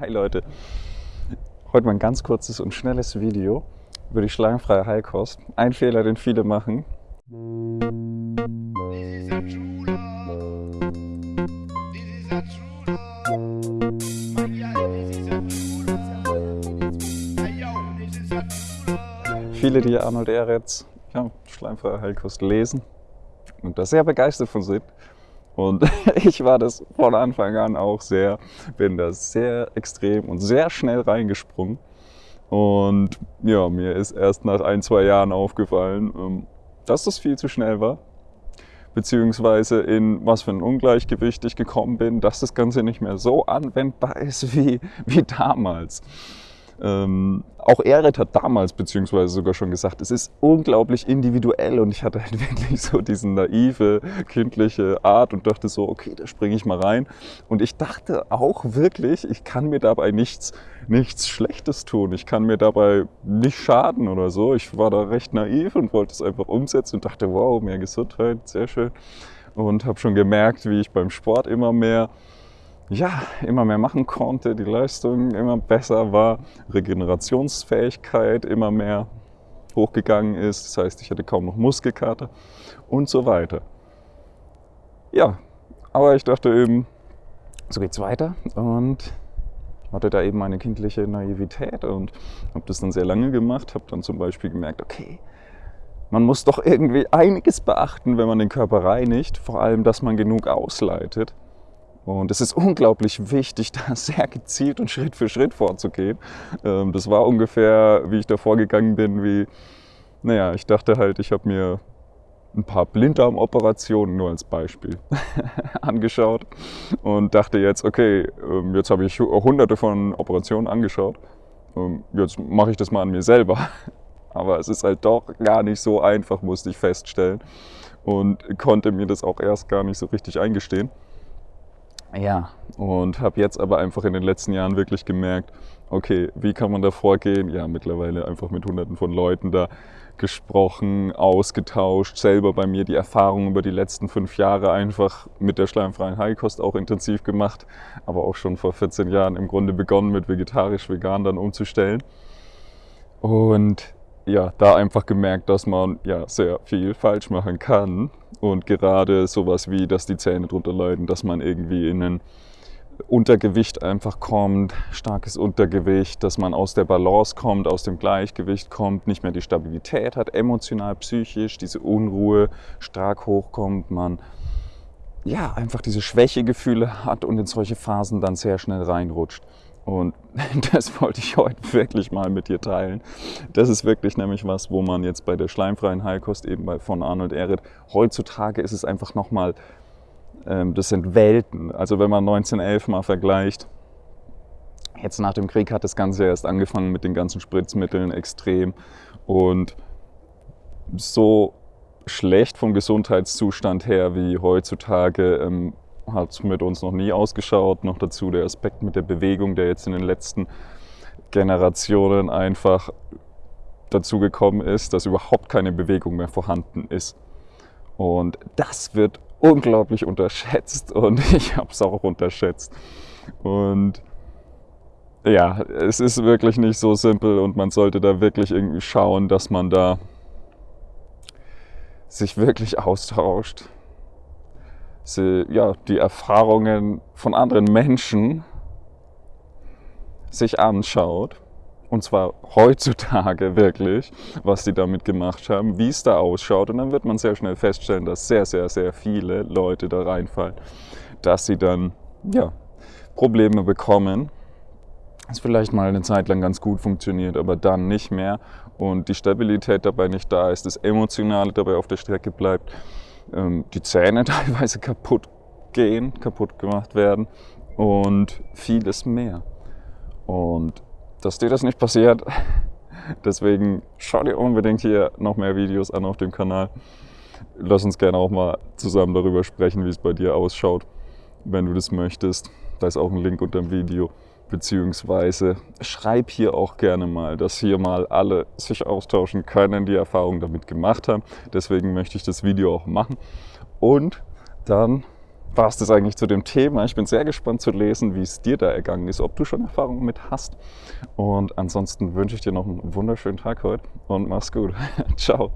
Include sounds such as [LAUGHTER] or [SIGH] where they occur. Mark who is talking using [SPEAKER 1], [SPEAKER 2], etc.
[SPEAKER 1] Hi Leute, heute mal ein ganz kurzes und schnelles Video über die schlangenfreie Heilkost. Ein Fehler, den viele machen. Viele, die Arnold Eretz, ja, schleimfreie Heilkost lesen und da sehr begeistert von sind, und [LAUGHS] ich war das von Anfang an auch sehr, bin da sehr extrem und sehr schnell reingesprungen. Und ja, mir ist erst nach ein, zwei Jahren aufgefallen, ähm, dass das viel zu schnell war. Beziehungsweise in was für ein Ungleichgewicht ich gekommen bin, dass das Ganze nicht mehr so anwendbar [LAUGHS] ist wie, wie damals. Ähm, auch Erit hat damals beziehungsweise sogar schon gesagt, es ist unglaublich individuell und ich hatte halt [LAUGHS] wirklich so diese naive, kindliche Art und dachte so, okay, da springe ich mal rein. Und ich dachte auch wirklich, ich kann mir dabei nichts, nichts Schlechtes tun. Ich kann mir dabei nicht schaden oder so. Ich war da recht naiv und wollte es einfach umsetzen und dachte, wow, mehr Gesundheit, sehr schön. Und habe schon gemerkt, wie ich beim Sport immer mehr ja, immer mehr machen konnte, die Leistung immer besser war, Regenerationsfähigkeit immer mehr hochgegangen ist, das heißt, ich hatte kaum noch Muskelkater und so weiter. Ja, aber ich dachte eben, so geht's weiter und hatte da eben meine kindliche Naivität und habe das dann sehr lange gemacht, habe dann zum Beispiel gemerkt, okay, man muss doch irgendwie einiges beachten, wenn man den Körper reinigt, vor allem, dass man genug ausleitet. Und es ist [LAUGHS] unglaublich wichtig, da sehr gezielt und Schritt für Schritt vorzugehen. Ähm, das war ungefähr, wie ich da vorgegangen bin, wie, naja, ich dachte halt, ich habe mir ein paar Blinddarmoperationen nur als Beispiel [LAUGHS] angeschaut und dachte jetzt, okay, ähm, jetzt habe ich hunderte von Operationen angeschaut, ähm, jetzt mache ich das mal an mir selber. [LAUGHS] Aber es ist halt doch gar nicht so einfach, musste ich feststellen und konnte mir das auch erst gar nicht so richtig eingestehen. Ja, und habe jetzt aber einfach in den letzten Jahren wirklich gemerkt, okay, wie kann man da vorgehen? Ja, mittlerweile einfach mit hunderten von Leuten da gesprochen, ausgetauscht, selber bei mir die Erfahrung über die letzten fünf Jahre einfach mit der schleimfreien Heilkost auch intensiv gemacht, aber auch schon vor 14 Jahren im Grunde begonnen mit vegetarisch-vegan dann umzustellen. Und ja, da einfach gemerkt, dass man ja sehr viel falsch machen kann und gerade sowas wie, dass die Zähne drunter leiden, dass man irgendwie in ein Untergewicht einfach kommt, starkes Untergewicht, dass man aus der Balance kommt, aus dem Gleichgewicht kommt, nicht mehr die Stabilität hat, emotional, psychisch, diese Unruhe stark hochkommt, man ja einfach diese Schwächegefühle hat und in solche Phasen dann sehr schnell reinrutscht. Und [LAUGHS] das wollte ich heute wirklich mal mit dir teilen. Das ist wirklich nämlich was, wo man jetzt bei der schleimfreien Heilkost eben bei von Arnold Ehret, heutzutage ist es einfach nochmal, ähm, das sind Welten. Also wenn man 1911 mal vergleicht, jetzt nach dem Krieg hat das Ganze erst angefangen mit den ganzen Spritzmitteln extrem und so schlecht vom Gesundheitszustand her wie heutzutage ähm, hat mit uns noch nie ausgeschaut. Noch dazu der Aspekt mit der Bewegung, der jetzt in den letzten Generationen einfach dazu gekommen ist, dass überhaupt keine Bewegung mehr vorhanden ist. Und das wird unglaublich unterschätzt [LAUGHS] und ich habe es auch unterschätzt. Und ja, es ist wirklich nicht so simpel und man sollte da wirklich irgendwie schauen, dass man da sich wirklich austauscht sie, ja, die Erfahrungen von anderen Menschen sich anschaut, und zwar heutzutage [LAUGHS] wirklich, was die damit gemacht haben, wie es da ausschaut. Und dann wird man sehr schnell feststellen, dass sehr, sehr, sehr viele Leute da reinfallen, dass sie dann ja, Probleme bekommen. Es vielleicht mal eine Zeit lang ganz gut funktioniert, aber dann nicht mehr. Und die Stabilität dabei nicht da ist, das Emotionale dabei auf der Strecke bleibt ähm, die Zähne [LAUGHS] teilweise kaputt gehen, kaputt gemacht werden und vieles mehr. Und dass dir das nicht passiert, [LAUGHS] deswegen schau dir unbedingt hier noch mehr Videos an auf dem Kanal. Lass uns gerne auch mal zusammen darüber sprechen, wie es bei dir ausschaut, wenn du das möchtest. Da ist auch ein Link unter dem Video beziehungsweise schreib hier auch gerne mal, dass hier mal alle sich austauschen können, die Erfahrungen damit gemacht haben. Deswegen möchte ich das Video auch machen. Und dann war es das eigentlich zu dem Thema. Ich bin sehr gespannt zu lesen, wie es dir da ergangen ist, ob du schon Erfahrungen mit hast. Und ansonsten wünsche ich dir noch einen wunderschönen Tag heute und mach's gut. [LAUGHS] Ciao.